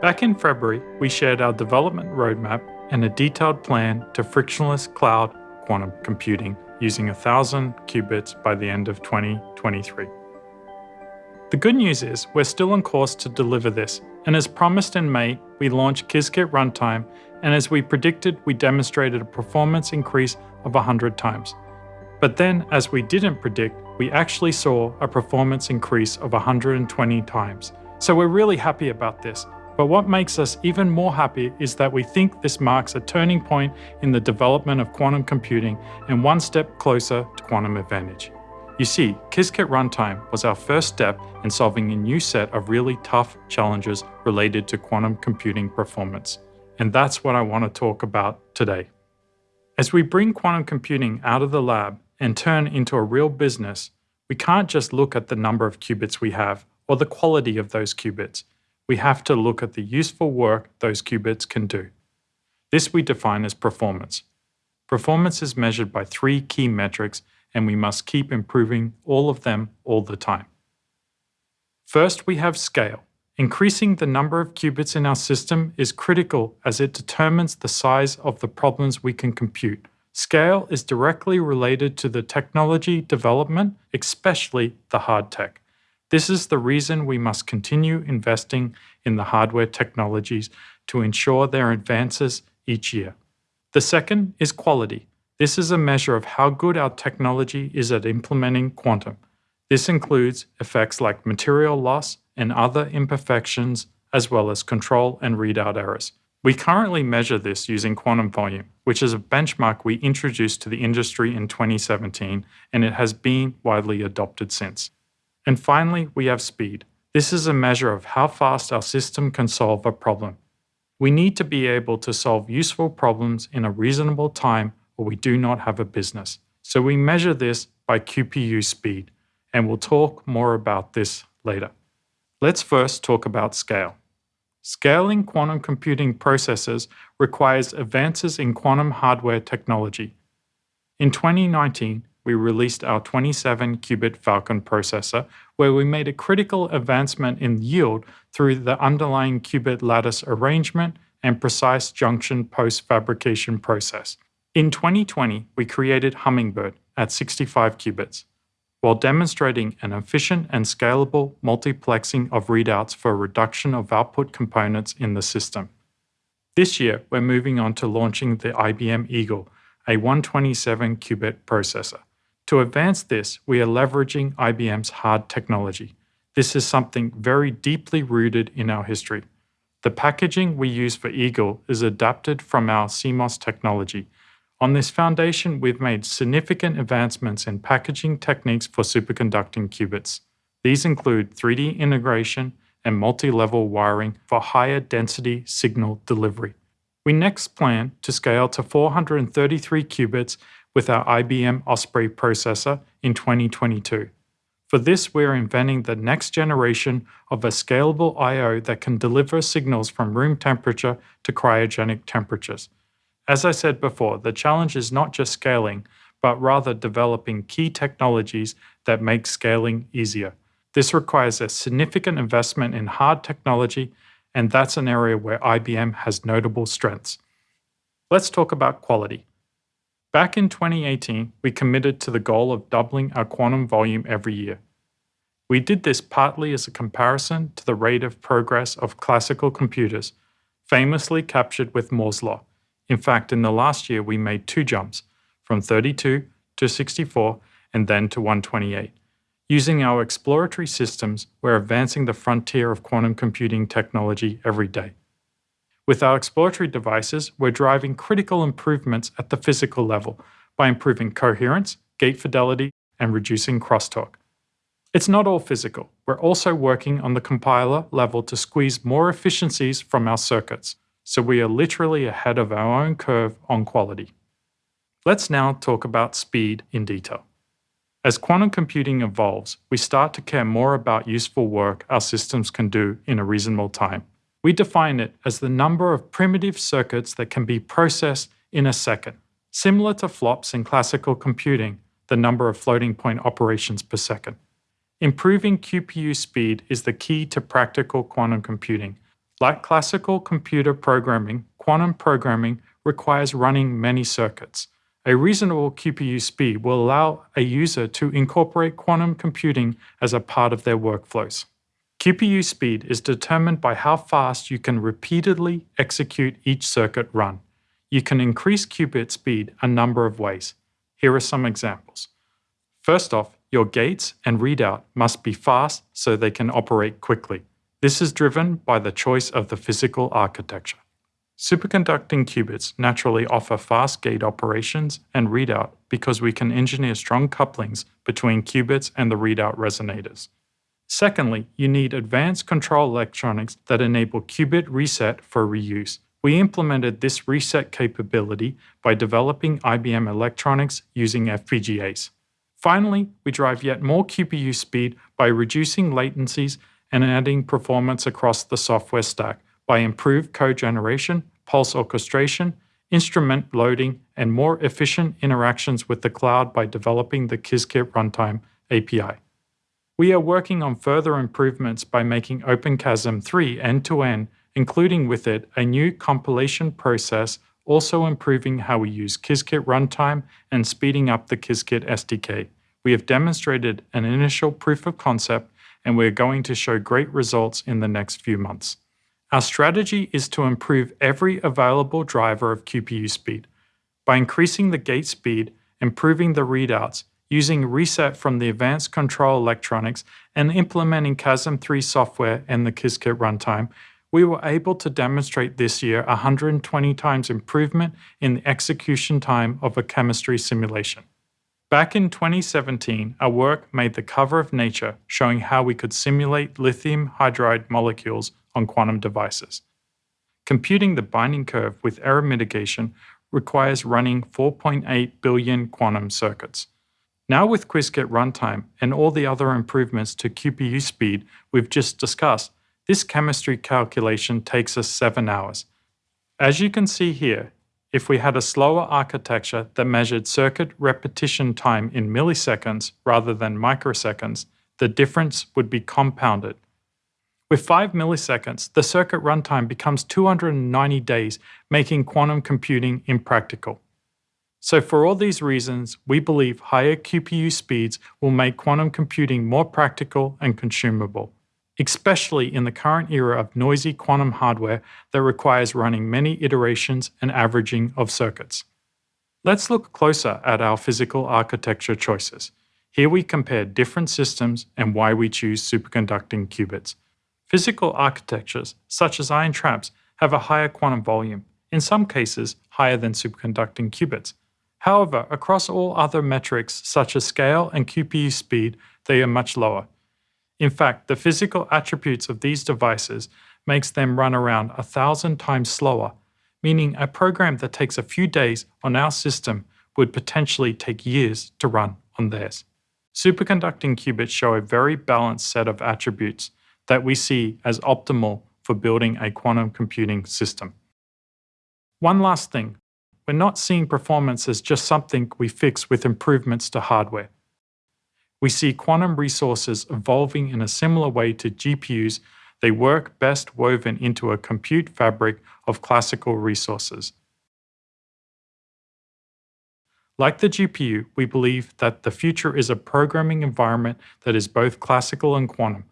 Back in February, we shared our development roadmap and a detailed plan to frictionless cloud quantum computing using 1000 qubits by the end of 2023. The good news is we're still on course to deliver this, and as promised in May, we launched Qiskit Runtime, and as we predicted, we demonstrated a performance increase of 100 times. But then, as we didn't predict, we actually saw a performance increase of 120 times. So we're really happy about this, but what makes us even more happy is that we think this marks a turning point in the development of quantum computing and one step closer to quantum advantage. You see, Qiskit Runtime was our first step in solving a new set of really tough challenges related to quantum computing performance. And that's what I want to talk about today. As we bring quantum computing out of the lab and turn into a real business, we can't just look at the number of qubits we have or the quality of those qubits we have to look at the useful work those qubits can do. This we define as performance. Performance is measured by three key metrics and we must keep improving all of them all the time. First, we have scale. Increasing the number of qubits in our system is critical as it determines the size of the problems we can compute. Scale is directly related to the technology development, especially the hard tech. This is the reason we must continue investing in the hardware technologies to ensure their advances each year. The second is quality. This is a measure of how good our technology is at implementing quantum. This includes effects like material loss and other imperfections, as well as control and readout errors. We currently measure this using quantum volume, which is a benchmark we introduced to the industry in 2017, and it has been widely adopted since. And finally, we have speed. This is a measure of how fast our system can solve a problem. We need to be able to solve useful problems in a reasonable time or we do not have a business. So we measure this by QPU speed, and we'll talk more about this later. Let's first talk about scale. Scaling quantum computing processes requires advances in quantum hardware technology. In 2019, we released our 27-qubit Falcon processor, where we made a critical advancement in yield through the underlying qubit lattice arrangement and precise junction post-fabrication process. In 2020, we created Hummingbird at 65 qubits, while demonstrating an efficient and scalable multiplexing of readouts for reduction of output components in the system. This year, we're moving on to launching the IBM Eagle, a 127-qubit processor. To advance this, we are leveraging IBM's hard technology. This is something very deeply rooted in our history. The packaging we use for Eagle is adapted from our CMOS technology. On this foundation, we've made significant advancements in packaging techniques for superconducting qubits. These include 3D integration and multi-level wiring for higher density signal delivery. We next plan to scale to 433 qubits with our IBM Osprey processor in 2022. For this, we're inventing the next generation of a scalable I.O. that can deliver signals from room temperature to cryogenic temperatures. As I said before, the challenge is not just scaling, but rather developing key technologies that make scaling easier. This requires a significant investment in hard technology, and that's an area where IBM has notable strengths. Let's talk about quality. Back in 2018, we committed to the goal of doubling our quantum volume every year. We did this partly as a comparison to the rate of progress of classical computers, famously captured with Moore's law. In fact, in the last year, we made two jumps, from 32 to 64 and then to 128. Using our exploratory systems, we're advancing the frontier of quantum computing technology every day. With our exploratory devices, we're driving critical improvements at the physical level by improving coherence, gate fidelity, and reducing crosstalk. It's not all physical. We're also working on the compiler level to squeeze more efficiencies from our circuits, so we are literally ahead of our own curve on quality. Let's now talk about speed in detail. As quantum computing evolves, we start to care more about useful work our systems can do in a reasonable time. We define it as the number of primitive circuits that can be processed in a second. Similar to flops in classical computing, the number of floating point operations per second. Improving QPU speed is the key to practical quantum computing. Like classical computer programming, quantum programming requires running many circuits. A reasonable QPU speed will allow a user to incorporate quantum computing as a part of their workflows. QPU speed is determined by how fast you can repeatedly execute each circuit run. You can increase qubit speed a number of ways. Here are some examples. First off, your gates and readout must be fast so they can operate quickly. This is driven by the choice of the physical architecture. Superconducting qubits naturally offer fast gate operations and readout because we can engineer strong couplings between qubits and the readout resonators. Secondly, you need advanced control electronics that enable qubit reset for reuse. We implemented this reset capability by developing IBM electronics using FPGAs. Finally, we drive yet more QPU speed by reducing latencies and adding performance across the software stack by improved code generation, pulse orchestration, instrument loading, and more efficient interactions with the cloud by developing the Qiskit Runtime API. We are working on further improvements by making OpenQASM 3 end-to-end, including with it a new compilation process also improving how we use Qiskit runtime and speeding up the Qiskit SDK. We have demonstrated an initial proof of concept and we're going to show great results in the next few months. Our strategy is to improve every available driver of QPU speed. By increasing the gate speed, improving the readouts, using reset from the advanced control electronics, and implementing QASM 3 software and the Qiskit runtime, we were able to demonstrate this year 120 times improvement in the execution time of a chemistry simulation. Back in 2017, our work made the cover of Nature showing how we could simulate lithium hydride molecules on quantum devices. Computing the binding curve with error mitigation requires running 4.8 billion quantum circuits. Now with Qiskit runtime and all the other improvements to QPU speed we've just discussed, this chemistry calculation takes us 7 hours. As you can see here, if we had a slower architecture that measured circuit repetition time in milliseconds rather than microseconds, the difference would be compounded. With 5 milliseconds, the circuit runtime becomes 290 days, making quantum computing impractical. So for all these reasons, we believe higher QPU speeds will make quantum computing more practical and consumable especially in the current era of noisy quantum hardware that requires running many iterations and averaging of circuits. Let's look closer at our physical architecture choices. Here we compare different systems and why we choose superconducting qubits. Physical architectures, such as ion traps, have a higher quantum volume, in some cases higher than superconducting qubits. However, across all other metrics such as scale and QPU speed, they are much lower, in fact, the physical attributes of these devices makes them run around a thousand times slower, meaning a program that takes a few days on our system would potentially take years to run on theirs. Superconducting qubits show a very balanced set of attributes that we see as optimal for building a quantum computing system. One last thing, we're not seeing performance as just something we fix with improvements to hardware. We see quantum resources evolving in a similar way to GPUs. They work best woven into a compute fabric of classical resources. Like the GPU, we believe that the future is a programming environment that is both classical and quantum.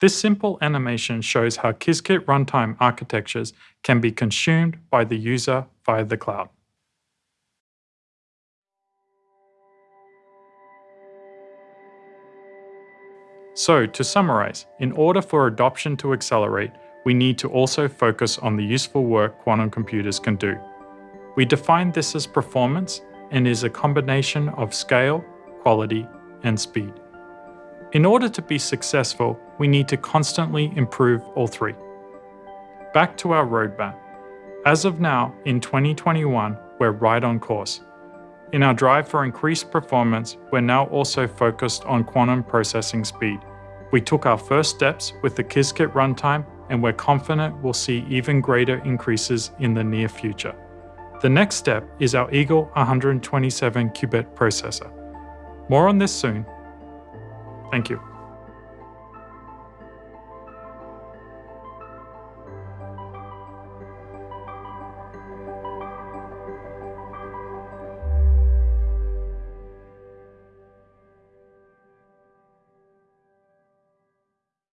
This simple animation shows how Qiskit runtime architectures can be consumed by the user via the cloud. So, to summarize, in order for adoption to accelerate, we need to also focus on the useful work quantum computers can do. We define this as performance and is a combination of scale, quality, and speed. In order to be successful, we need to constantly improve all three. Back to our roadmap. As of now, in 2021, we're right on course. In our drive for increased performance, we're now also focused on quantum processing speed. We took our first steps with the Qiskit runtime and we're confident we'll see even greater increases in the near future. The next step is our Eagle 127 qubit processor. More on this soon. Thank you.